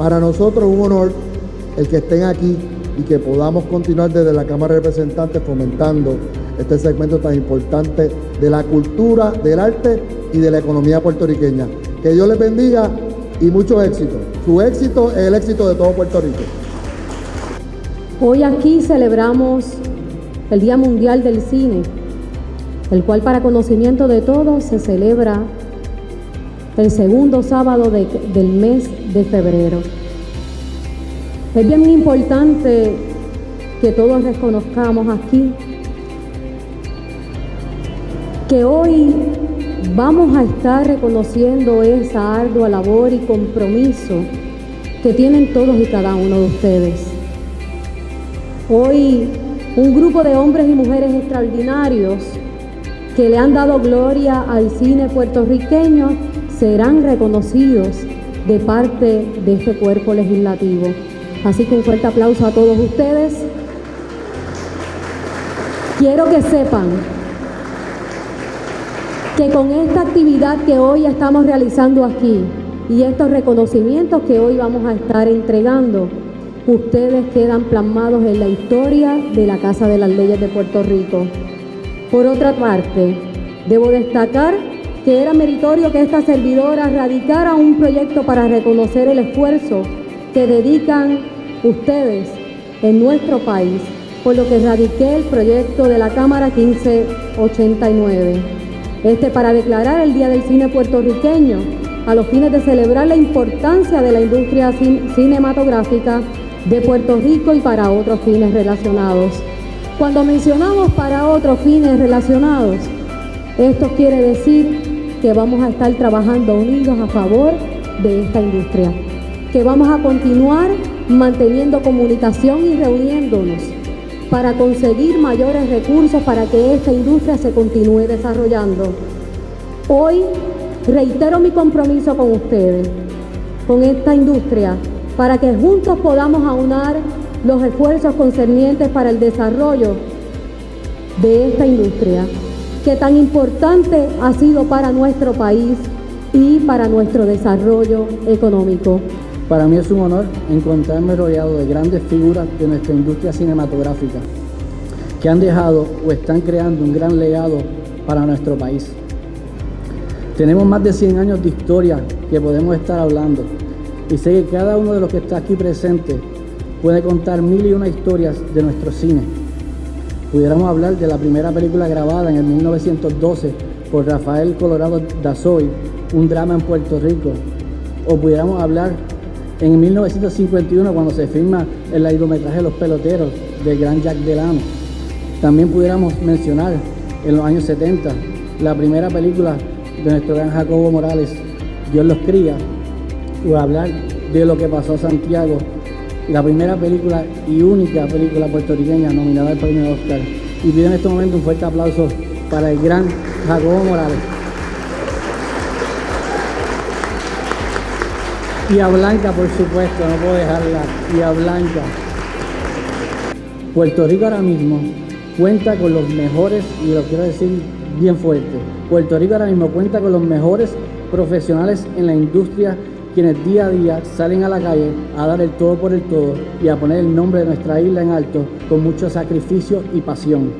Para nosotros es un honor el que estén aquí y que podamos continuar desde la Cámara de Representantes fomentando este segmento tan importante de la cultura, del arte y de la economía puertorriqueña. Que Dios les bendiga y mucho éxito. Su éxito es el éxito de todo Puerto Rico. Hoy aquí celebramos el Día Mundial del Cine, el cual para conocimiento de todos se celebra el segundo sábado del mes de febrero. Es bien importante que todos reconozcamos aquí que hoy vamos a estar reconociendo esa ardua labor y compromiso que tienen todos y cada uno de ustedes. Hoy un grupo de hombres y mujeres extraordinarios que le han dado gloria al cine puertorriqueño serán reconocidos de parte de este cuerpo legislativo. Así que un fuerte aplauso a todos ustedes. Quiero que sepan que con esta actividad que hoy estamos realizando aquí y estos reconocimientos que hoy vamos a estar entregando, ustedes quedan plasmados en la historia de la Casa de las Leyes de Puerto Rico. Por otra parte, debo destacar que era meritorio que esta servidora radicara un proyecto para reconocer el esfuerzo que dedican ustedes en nuestro país, por lo que radiqué el proyecto de la Cámara 1589. Este para declarar el Día del Cine puertorriqueño a los fines de celebrar la importancia de la industria cinematográfica de Puerto Rico y para otros fines relacionados. Cuando mencionamos para otros fines relacionados, esto quiere decir que vamos a estar trabajando unidos a favor de esta industria que vamos a continuar manteniendo comunicación y reuniéndonos para conseguir mayores recursos para que esta industria se continúe desarrollando. Hoy reitero mi compromiso con ustedes, con esta industria, para que juntos podamos aunar los esfuerzos concernientes para el desarrollo de esta industria, que tan importante ha sido para nuestro país y para nuestro desarrollo económico. Para mí es un honor encontrarme rodeado de grandes figuras de nuestra industria cinematográfica que han dejado o están creando un gran legado para nuestro país. Tenemos más de 100 años de historia que podemos estar hablando y sé que cada uno de los que está aquí presente puede contar mil y una historias de nuestro cine. Pudiéramos hablar de la primera película grabada en el 1912 por Rafael Colorado Dazoy, un drama en Puerto Rico, o pudiéramos hablar en 1951, cuando se firma el largometraje Los Peloteros del gran Jack Delano. También pudiéramos mencionar en los años 70 la primera película de nuestro gran Jacobo Morales, Dios los cría, o hablar de lo que pasó a Santiago, la primera película y única película puertorriqueña nominada al premio Oscar. Y pido en este momento un fuerte aplauso para el gran Jacobo Morales. Y Blanca, por supuesto, no puedo dejarla. Y a Blanca. Puerto Rico ahora mismo cuenta con los mejores, y lo quiero decir bien fuerte, Puerto Rico ahora mismo cuenta con los mejores profesionales en la industria quienes día a día salen a la calle a dar el todo por el todo y a poner el nombre de nuestra isla en alto con mucho sacrificio y pasión.